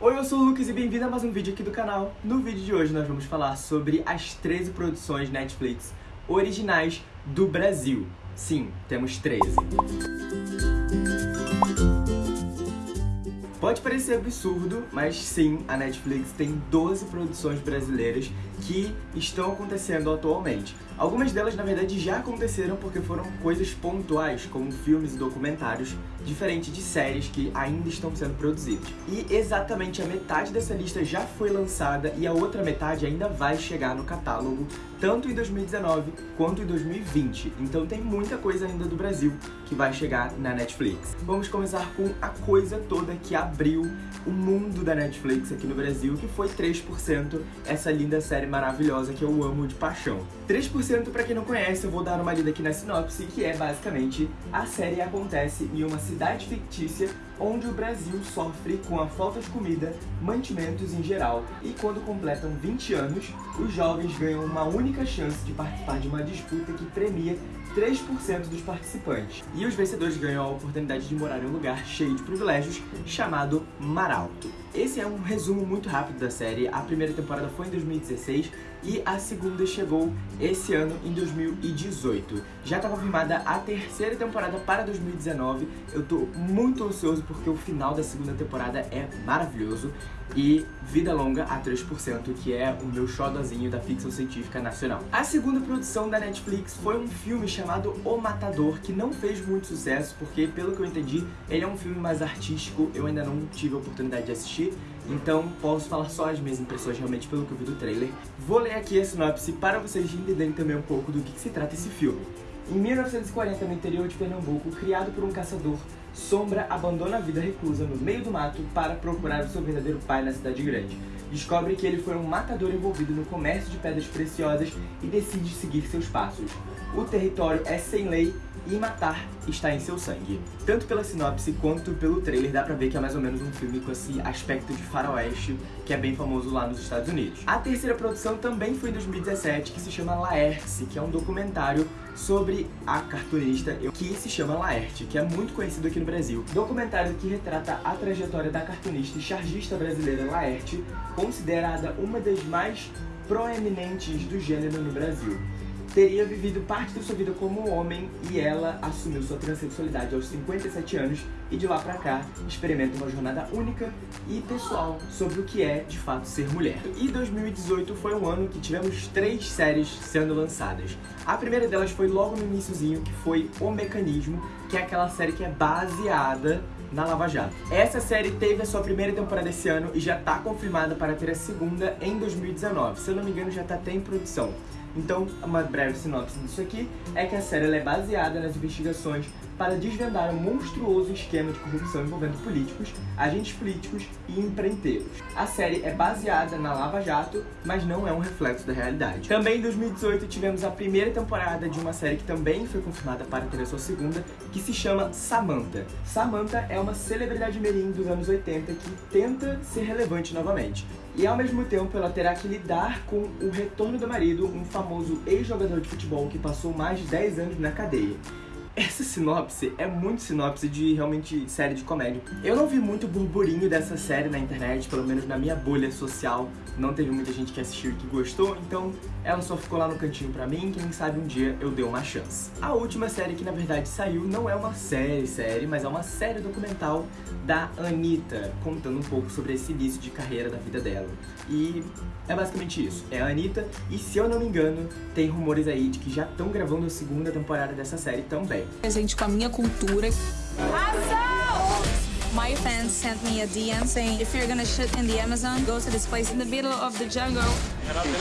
Oi, eu sou o Lucas e bem-vindo a mais um vídeo aqui do canal. No vídeo de hoje nós vamos falar sobre as 13 produções Netflix originais do Brasil. Sim, temos 13. Pode parecer absurdo, mas sim, a Netflix tem 12 produções brasileiras que estão acontecendo atualmente. Algumas delas, na verdade, já aconteceram porque foram coisas pontuais, como filmes e documentários, diferente de séries que ainda estão sendo produzidas. E exatamente a metade dessa lista já foi lançada e a outra metade ainda vai chegar no catálogo, tanto em 2019 quanto em 2020. Então tem muita coisa ainda do Brasil que vai chegar na Netflix. Vamos começar com a coisa toda que abriu o mundo da Netflix aqui no Brasil, que foi 3%, essa linda série maravilhosa que eu amo de paixão. 3%, pra quem não conhece, eu vou dar uma lida aqui na sinopse, que é basicamente a série acontece em uma cidade fictícia onde o Brasil sofre com a falta de comida, mantimentos em geral, e quando completam 20 anos, os jovens ganham uma única chance de participar de uma disputa que premia 3% dos participantes. E os vencedores ganham a oportunidade de morar em um lugar cheio de privilégios, chamado Maralto. Esse é um resumo muito rápido da série. A primeira temporada foi em 2016 e a segunda chegou esse ano em 2018. Já está confirmada a terceira temporada para 2019. Eu tô muito ansioso porque o final da segunda temporada é maravilhoso. E Vida Longa a 3%, que é o meu xodozinho da ficção científica nacional. A segunda produção da Netflix foi um filme chamado O Matador, que não fez muito sucesso, porque, pelo que eu entendi, ele é um filme mais artístico, eu ainda não tive a oportunidade de assistir, então posso falar só as minhas impressões realmente pelo que eu vi do trailer. Vou ler aqui a sinopse para vocês entenderem também um pouco do que, que se trata esse filme. Em 1940, no interior de Pernambuco, criado por um caçador, Sombra abandona a vida reclusa no meio do mato para procurar o seu verdadeiro pai na cidade grande. Descobre que ele foi um matador envolvido no comércio de pedras preciosas e decide seguir seus passos. O território é sem lei e matar está em seu sangue. Tanto pela sinopse quanto pelo trailer dá pra ver que é mais ou menos um filme com esse aspecto de faroeste que é bem famoso lá nos Estados Unidos. A terceira produção também foi em 2017, que se chama Laerte, que é um documentário sobre a cartunista que se chama Laerte, que é muito conhecido aqui no Brasil. Documentário que retrata a trajetória da cartunista e chargista brasileira Laerte, considerada uma das mais proeminentes do gênero no Brasil teria vivido parte da sua vida como homem e ela assumiu sua transexualidade aos 57 anos e de lá pra cá experimenta uma jornada única e pessoal sobre o que é de fato ser mulher. E 2018 foi um ano que tivemos três séries sendo lançadas. A primeira delas foi logo no iníciozinho, que foi O Mecanismo, que é aquela série que é baseada na Lava Jato. Essa série teve a sua primeira temporada esse ano e já está confirmada para ter a segunda em 2019. Se eu não me engano, já está até em produção. Então, uma breve sinopse disso aqui é que a série é baseada nas investigações para desvendar um monstruoso esquema de corrupção envolvendo políticos, agentes políticos e empreiteiros. A série é baseada na Lava Jato, mas não é um reflexo da realidade. Também em 2018 tivemos a primeira temporada de uma série que também foi confirmada para ter a sua segunda, que se chama Samantha. Samantha é uma celebridade mirim dos anos 80 que tenta ser relevante novamente. E ao mesmo tempo ela terá que lidar com o retorno do marido, um famoso ex-jogador de futebol que passou mais de 10 anos na cadeia. Essa sinopse é muito sinopse de realmente série de comédia. Eu não vi muito burburinho dessa série na internet, pelo menos na minha bolha social. Não teve muita gente que assistiu e que gostou, então ela só ficou lá no cantinho pra mim, quem sabe um dia eu dei uma chance. A última série que na verdade saiu não é uma série série, mas é uma série documental da Anitta, contando um pouco sobre esse início de carreira da vida dela. E é basicamente isso, é a Anitta, e se eu não me engano, tem rumores aí de que já estão gravando a segunda temporada dessa série também presente com a minha cultura. My fans sent me a DM saying, if you're gonna shit in the Amazon, go to this place in the middle of the jungle.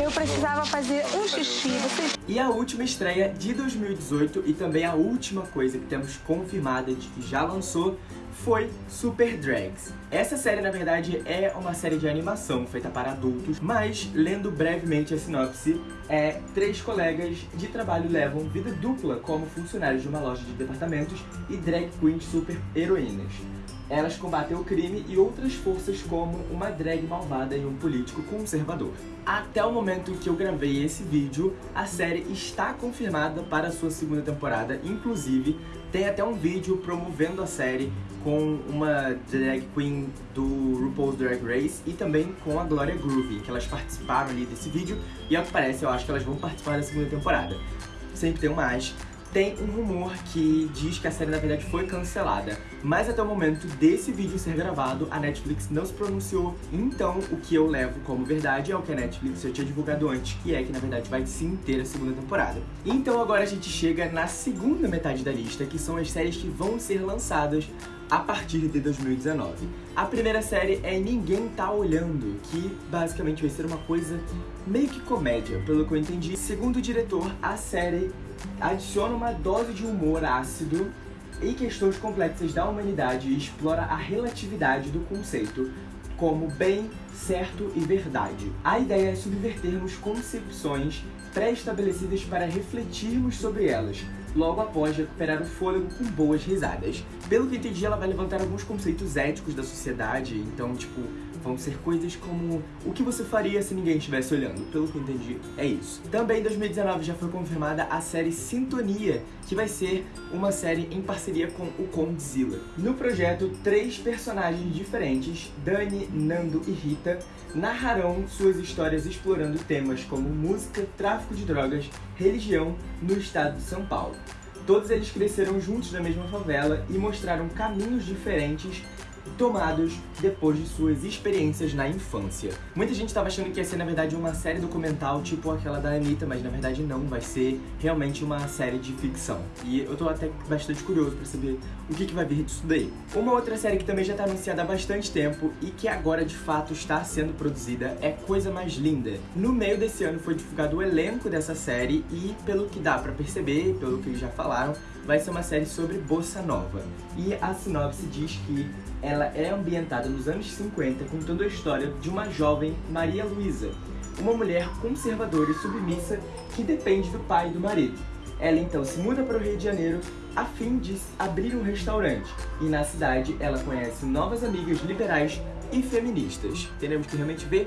Eu precisava fazer um xixi, vocês... E a última estreia de 2018 e também a última coisa que temos confirmada de que já lançou foi Super Drags. Essa série, na verdade, é uma série de animação feita para adultos, mas, lendo brevemente a sinopse, é três colegas de trabalho levam vida dupla como funcionários de uma loja de departamentos e drag queens super heroínas. Elas combatem o crime e outras forças como uma drag malvada e um político conservador. Até o momento que eu gravei esse vídeo, a série está confirmada para a sua segunda temporada, inclusive tem até um vídeo promovendo a série com uma drag queen do RuPaul's Drag Race e também com a Gloria Groovy, que elas participaram ali desse vídeo e ao que parece eu acho que elas vão participar da segunda temporada. Sempre tem um mais tem um rumor que diz que a série na verdade foi cancelada, mas até o momento desse vídeo ser gravado, a Netflix não se pronunciou, então o que eu levo como verdade é o que a Netflix já tinha divulgado antes, que é que na verdade vai sim ter a segunda temporada. Então agora a gente chega na segunda metade da lista, que são as séries que vão ser lançadas a partir de 2019. A primeira série é Ninguém Tá Olhando, que basicamente vai ser uma coisa meio que comédia, pelo que eu entendi. Segundo o diretor, a série adiciona uma dose de humor ácido e questões complexas da humanidade e explora a relatividade do conceito como bem, certo e verdade. A ideia é subvertermos concepções pré-estabelecidas para refletirmos sobre elas, logo após recuperar o fôlego com boas risadas. Pelo que entendi, ela vai levantar alguns conceitos éticos da sociedade, então, tipo, vão ser coisas como o que você faria se ninguém estivesse olhando. Pelo que entendi, é isso. Também em 2019 já foi confirmada a série Sintonia, que vai ser uma série em parceria com o Condzilla. No projeto, três personagens diferentes, Dani, Nando e Rita, narrarão suas histórias explorando temas como música, tráfico de drogas, religião no estado de São Paulo. Todos eles cresceram juntos na mesma favela e mostraram caminhos diferentes tomados depois de suas experiências na infância. Muita gente estava achando que ia ser, na verdade, uma série documental tipo aquela da Anitta, mas na verdade não, vai ser realmente uma série de ficção. E eu tô até bastante curioso para saber o que, que vai vir disso daí. Uma outra série que também já está anunciada há bastante tempo e que agora de fato está sendo produzida é Coisa Mais Linda. No meio desse ano foi divulgado o elenco dessa série e, pelo que dá para perceber, pelo que eles já falaram, vai ser uma série sobre bossa nova. E a sinopse diz que ela é ambientada nos anos 50, contando a história de uma jovem Maria Luísa, uma mulher conservadora e submissa que depende do pai e do marido. Ela então se muda para o Rio de Janeiro a fim de abrir um restaurante, e na cidade ela conhece novas amigas liberais e feministas. Teremos que realmente ver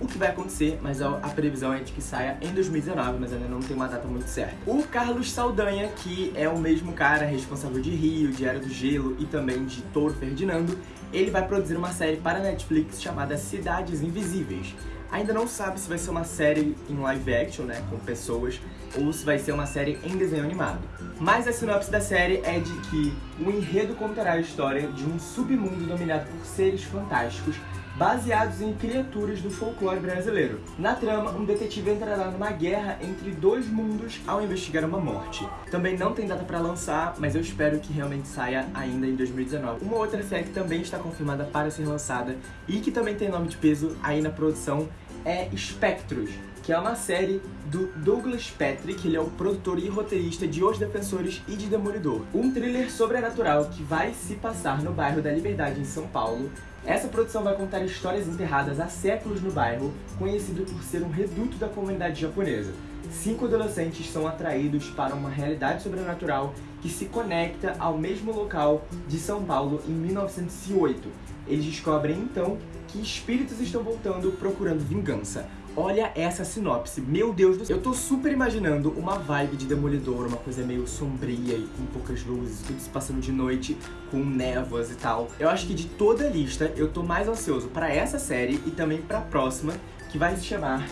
o que vai acontecer, mas a, previsão é de que saia em 2019, mas ainda não tem uma data muito certa. O Carlos Saldanha, que é o mesmo cara responsável de Rio, de Era do Gelo e também de Touro Ferdinando, ele vai produzir uma série para Netflix chamada Cidades Invisíveis. Ainda não sabe se vai ser uma série em live action, né, com pessoas, ou se vai ser uma série em desenho animado. Mas a sinopse da série é de que o enredo contará a história de um submundo dominado por seres fantásticos baseados em criaturas do folclore brasileiro. Na trama, um detetive entrará numa guerra entre dois mundos ao investigar uma morte. Também não tem data para lançar, mas eu espero que realmente saia ainda em 2019. Uma outra série que também está confirmada para ser lançada e que também tem nome de peso aí na produção é Spectros, que é uma série do Douglas Patrick, ele é o produtor e roteirista de Os Defensores e de Demolidor. Um thriller sobrenatural que vai se passar no bairro da Liberdade, em São Paulo. Essa produção vai contar histórias enterradas há séculos no bairro, conhecido por ser um reduto da comunidade japonesa. Cinco adolescentes são atraídos para uma realidade sobrenatural que se conecta ao mesmo local de São Paulo em 1908. Eles descobrem então que espíritos estão voltando procurando vingança. Olha essa sinopse, meu Deus do céu. Eu tô super imaginando uma vibe de Demolidor, uma coisa meio sombria e com poucas luzes, tudo se passando de noite, com névoas e tal. Eu acho que de toda a lista, eu tô mais ansioso para essa série e também pra próxima, que vai se chamar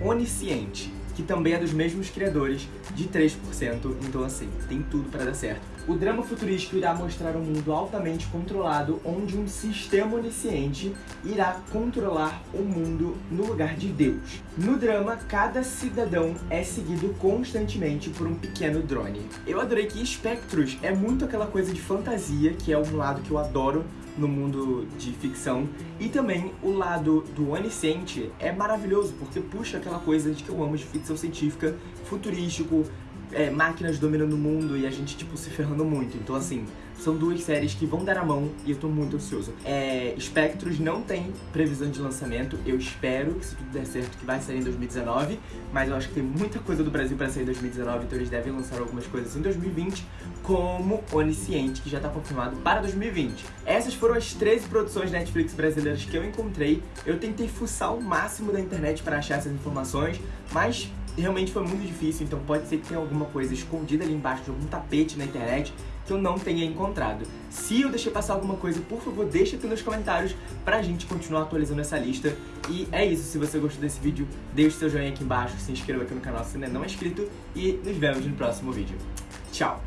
Onisciente que também é dos mesmos criadores de 3%, então assim, tem tudo para dar certo. O drama futurístico irá mostrar um mundo altamente controlado, onde um sistema onisciente irá controlar o mundo no lugar de Deus. No drama, cada cidadão é seguido constantemente por um pequeno drone. Eu adorei que Spectros é muito aquela coisa de fantasia, que é um lado que eu adoro no mundo de ficção. E também o lado do onisciente é maravilhoso, porque puxa aquela coisa de que eu amo de ficção científica, futurístico, é, máquinas dominando o mundo e a gente, tipo, se ferrando muito. Então, assim, São duas séries que vão dar a mão e eu tô muito ansioso. É, Spectros não tem previsão de lançamento, eu espero que se tudo der certo que vai sair em 2019, mas eu acho que tem muita coisa do Brasil para sair em 2019, então eles devem lançar algumas coisas em 2020, como Onisciente, que já tá confirmado para 2020. Essas foram as 13 produções Netflix brasileiras que eu encontrei. Eu tentei fuçar o máximo da internet para achar essas informações, mas realmente foi muito difícil, então pode ser que tenha alguma coisa escondida ali embaixo de algum tapete na internet que eu não tenha encontrado. Se eu deixei passar alguma coisa, por favor, deixa aqui nos comentários pra gente continuar atualizando essa lista. E é isso, se você gostou desse vídeo, deixe seu joinha aqui embaixo, se inscreva aqui no canal se ainda não é inscrito e nos vemos no próximo vídeo. Tchau!